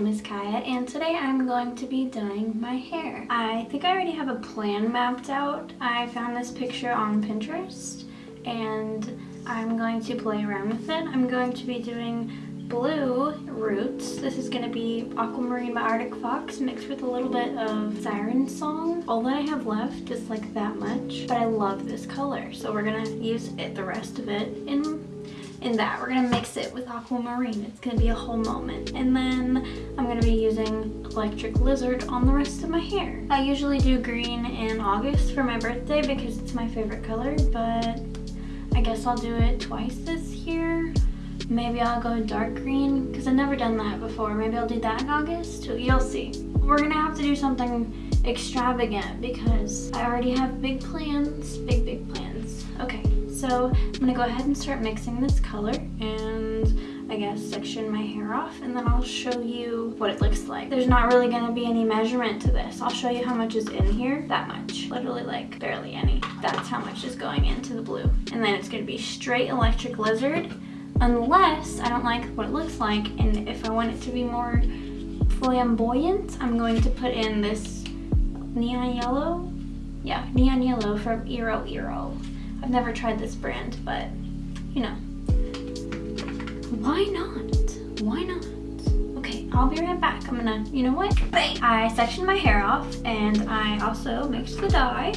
name is Kaya and today I'm going to be dyeing my hair. I think I already have a plan mapped out. I found this picture on Pinterest and I'm going to play around with it. I'm going to be doing blue roots. This is going to be Aquamarine by Arctic Fox mixed with a little bit of Siren Song. All that I have left is like that much, but I love this color. So we're going to use it, the rest of it in in that. We're gonna mix it with aquamarine. It's gonna be a whole moment. And then I'm gonna be using electric lizard on the rest of my hair. I usually do green in August for my birthday because it's my favorite color, but I guess I'll do it twice this year. Maybe I'll go dark green because I've never done that before. Maybe I'll do that in August. You'll see. We're gonna have to do something extravagant because I already have big plans, big, big plans. Okay, so I'm gonna go ahead and start mixing this color and I guess section my hair off and then I'll show you what it looks like. There's not really gonna be any measurement to this. I'll show you how much is in here. That much. Literally like barely any. That's how much is going into the blue. And then it's gonna be straight electric lizard unless I don't like what it looks like and if I want it to be more flamboyant, I'm going to put in this neon yellow. Yeah, neon yellow from Iroiro. I've never tried this brand, but you know, why not? Why not? Okay, I'll be right back. I'm gonna, you know what? Bang! I sectioned my hair off and I also mixed the dye.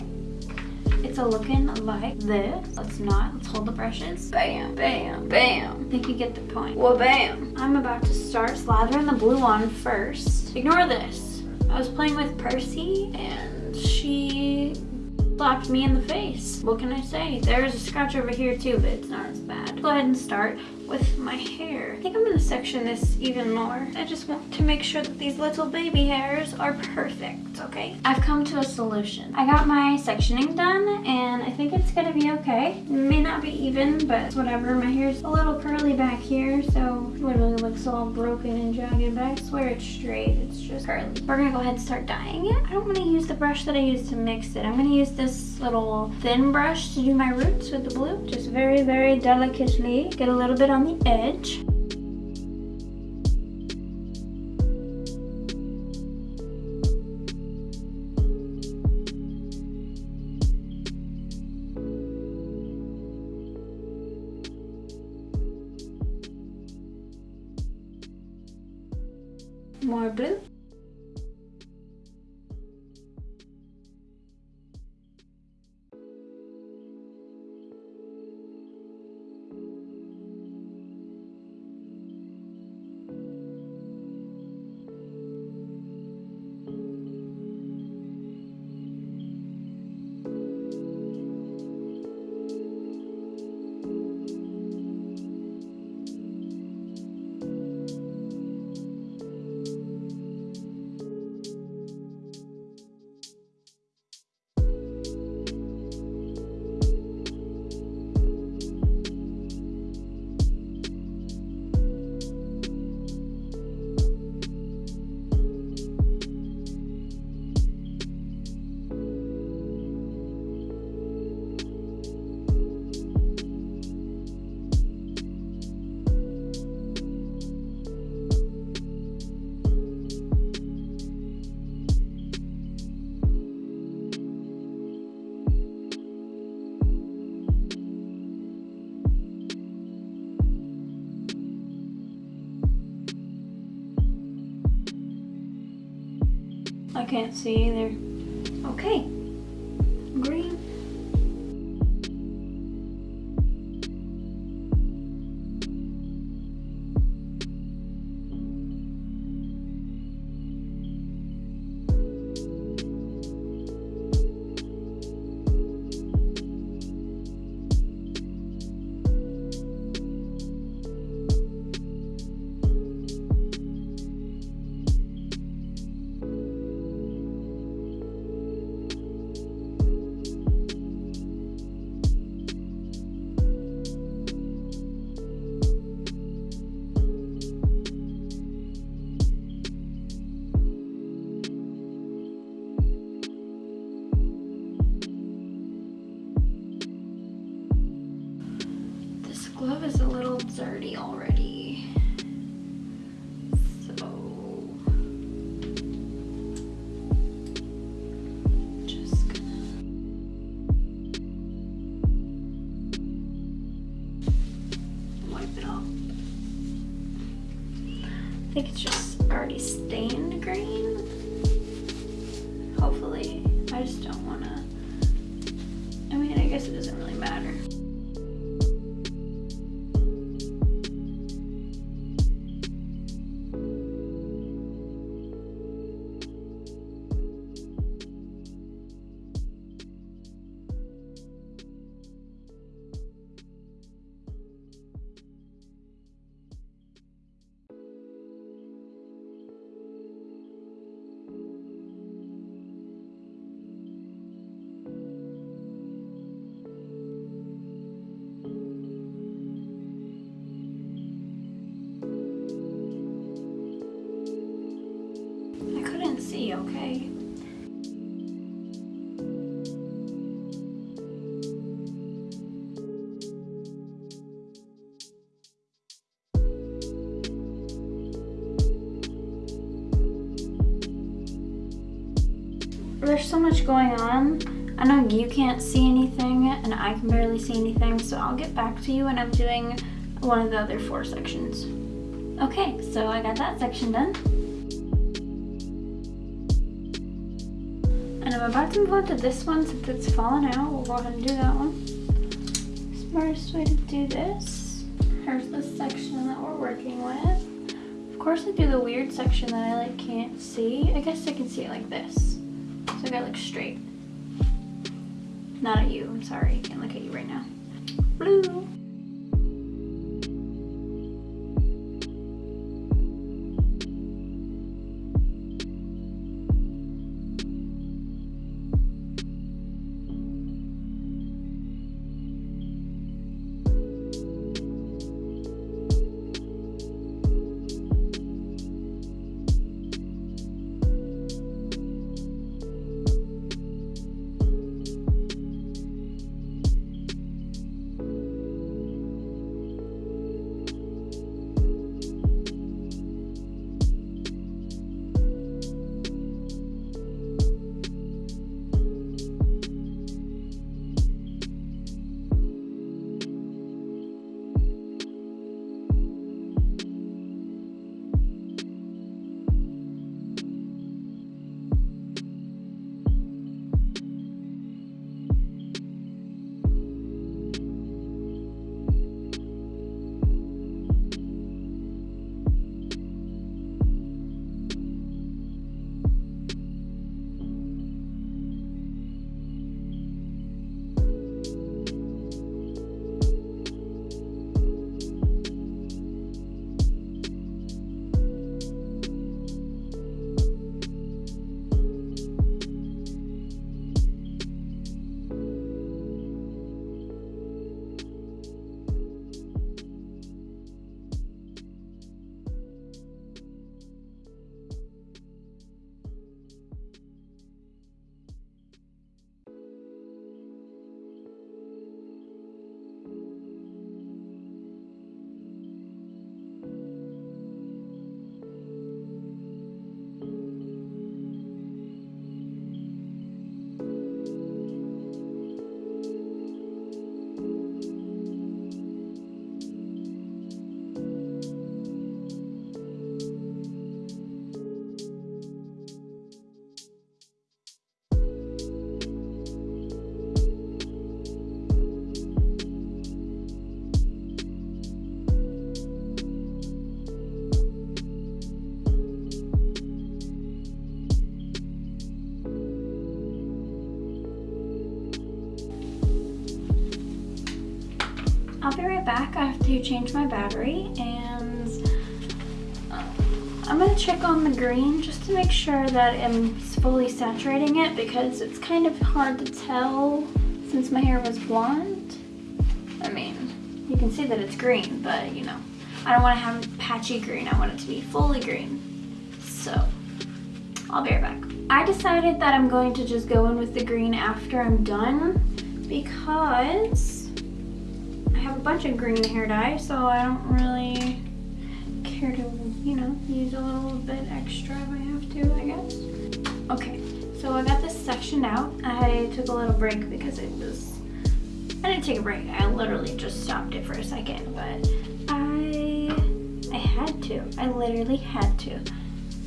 It's a looking like this. Let's not, let's hold the brushes. Bam, bam, bam. I think you get the point. Well, bam. I'm about to start slathering the blue on first. Ignore this. I was playing with Percy and she slapped me in the face. What can I say? There's a scratch over here too, but it's not as bad. Go ahead and start with my hair. I think I'm gonna section this even more. I just want to make sure that these little baby hairs are perfect, okay? I've come to a solution. I got my sectioning done and I think it's gonna be okay. It may not be even, but whatever. My hair's a little curly back here, so it literally looks all broken and jagged, but I swear it's straight. It's just curly. We're gonna go ahead and start dyeing it. I don't wanna use the brush that I used to mix it. I'm gonna use this little thin brush to do my roots with the blue. Just very, very delicately. Get a little bit on the edge. Can't see either. Already. Okay? There's so much going on. I know you can't see anything and I can barely see anything, so I'll get back to you when I'm doing one of the other four sections. Okay, so I got that section done. I'm about to move on to this one since it's fallen out. We'll go ahead and do that one. Smartest way to do this. Here's the section that we're working with. Of course I do the weird section that I like can't see. I guess I can see it like this. So I gotta look straight. Not at you, I'm sorry. I can't look at you right now. Blue. To change my battery and uh, I'm gonna check on the green just to make sure that I'm fully saturating it because it's kind of hard to tell since my hair was blonde. I mean, you can see that it's green, but you know, I don't want to have patchy green. I want it to be fully green. So, I'll be right back. I decided that I'm going to just go in with the green after I'm done because have a bunch of green hair dye, so I don't really care to, you know, use a little bit extra if I have to, I guess. Okay, so I got this sectioned out. I took a little break because it was, I didn't take a break. I literally just stopped it for a second, but I I had to. I literally had to.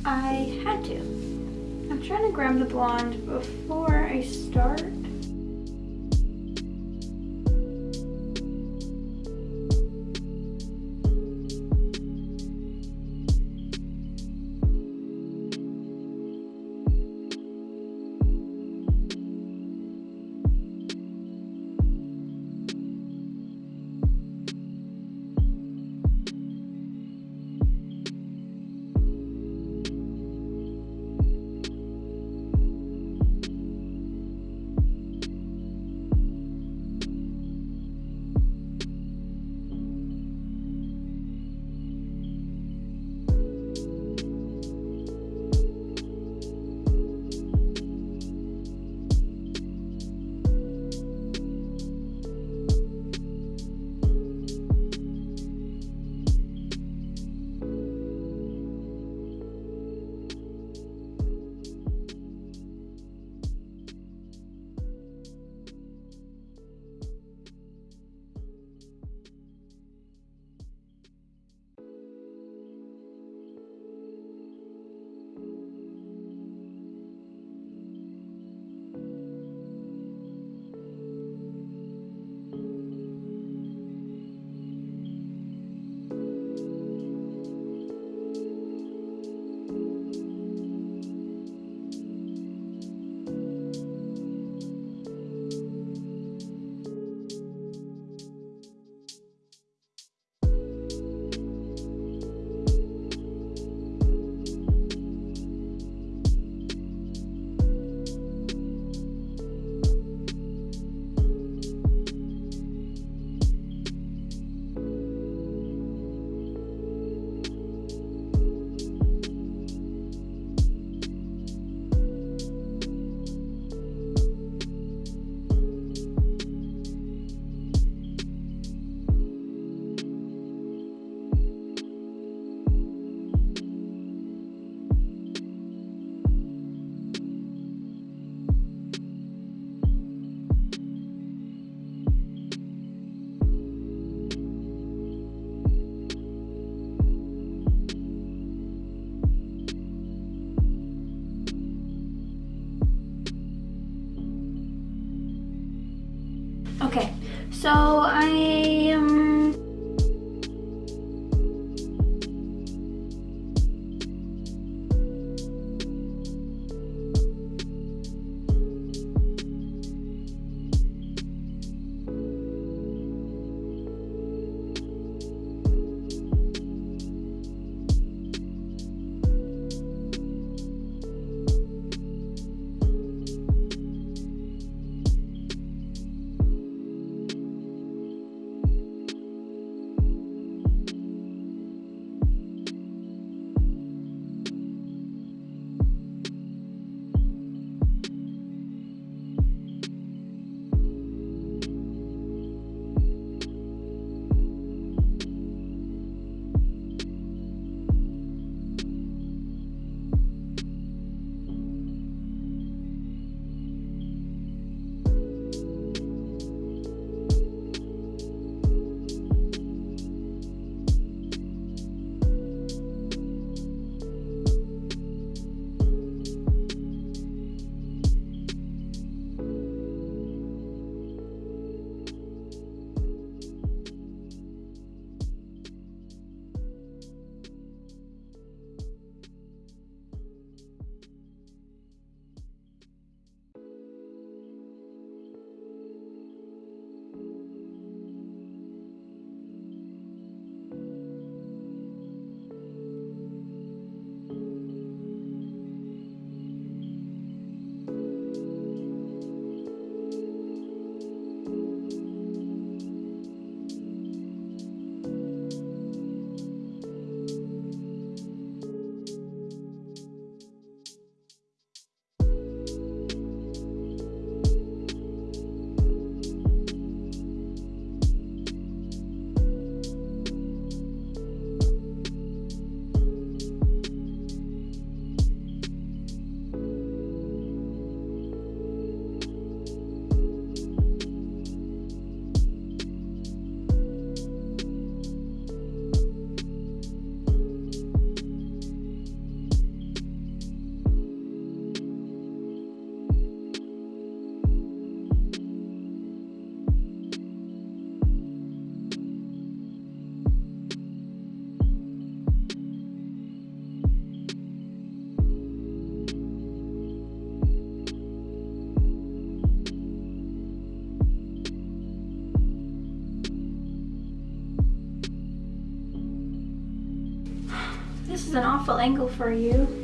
I had to. I'm trying to grab the blonde before I start. So is an awful angle for you.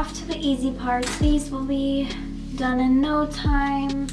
Off to the easy parts. These will be done in no time.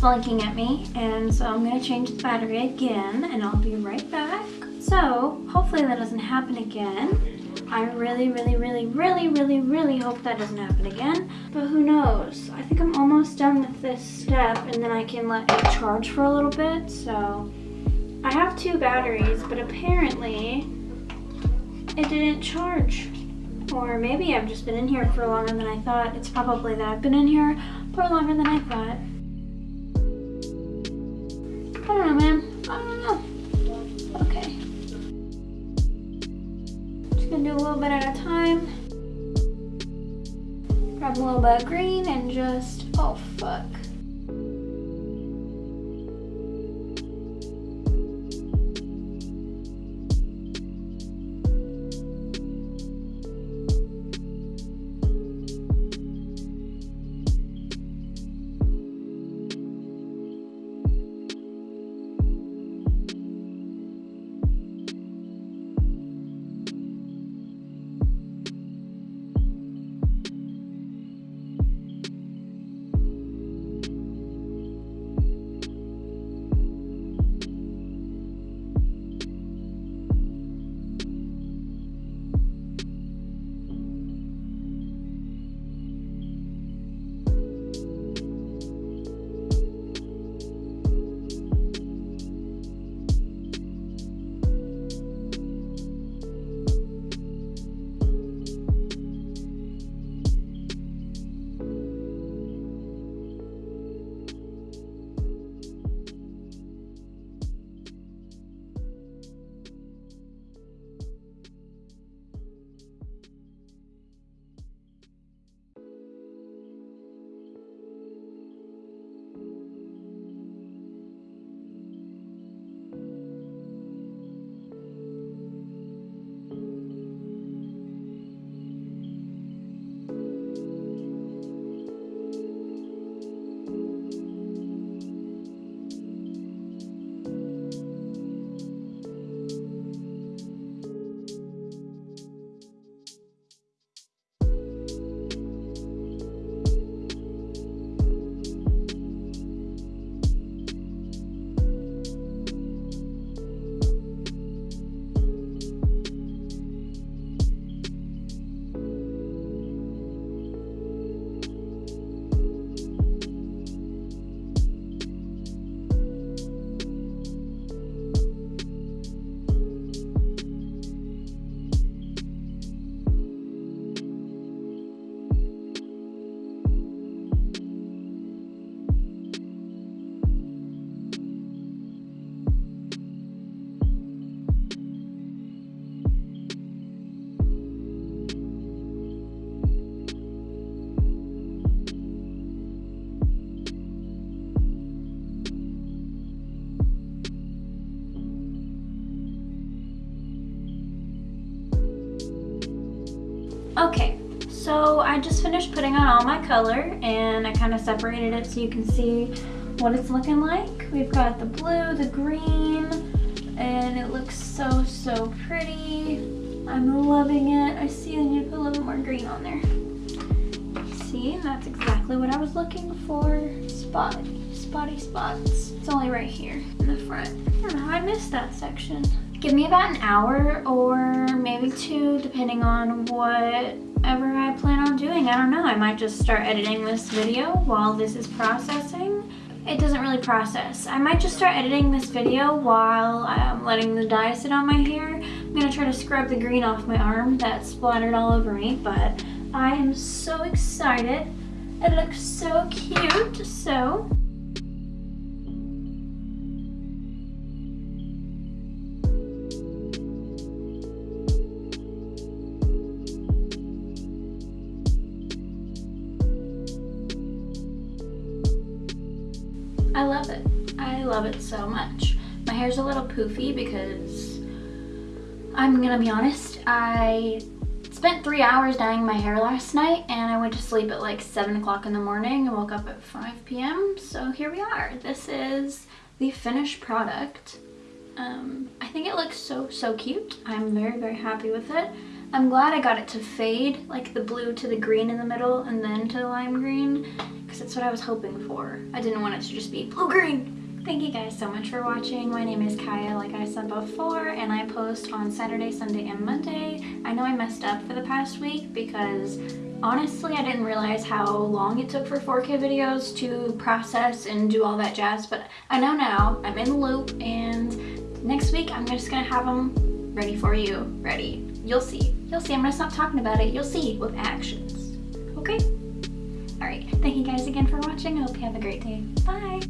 Blinking at me and so I'm gonna change the battery again and I'll be right back. So hopefully that doesn't happen again. I really, really, really, really, really, really hope that doesn't happen again. But who knows? I think I'm almost done with this step and then I can let it charge for a little bit. So I have two batteries, but apparently it didn't charge. Or maybe I've just been in here for longer than I thought. It's probably that I've been in here for longer than I thought. Green and just, oh fuck. Okay, so I just finished putting on all my color and I kind of separated it so you can see what it's looking like. We've got the blue, the green, and it looks so, so pretty. I'm loving it. I see I need to put a little more green on there. See, that's exactly what I was looking for. Spotty, spotty spots. It's only right here in the front. I don't know I missed that section. Give me about an hour or maybe two, depending on whatever I plan on doing. I don't know, I might just start editing this video while this is processing. It doesn't really process. I might just start editing this video while I'm letting the dye sit on my hair. I'm gonna try to scrub the green off my arm that splattered all over me, but I am so excited. It looks so cute, so I love it. I love it so much. My hair's a little poofy because I'm gonna be honest, I spent three hours dyeing my hair last night and I went to sleep at like 7 o'clock in the morning and woke up at 5 p.m. So here we are. This is the finished product. Um, I think it looks so, so cute. I'm very, very happy with it. I'm glad I got it to fade, like the blue to the green in the middle and then to the lime green, because that's what I was hoping for. I didn't want it to just be blue-green. Thank you guys so much for watching. My name is Kaya, like I said before, and I post on Saturday, Sunday, and Monday. I know I messed up for the past week because honestly, I didn't realize how long it took for 4K videos to process and do all that jazz, but I know now. I'm in the loop, and next week I'm just gonna have them ready for you. Ready. You'll see. You'll see. I'm gonna stop talking about it. You'll see with actions. Okay? Alright, thank you guys again for watching. I hope you have a great day. Bye!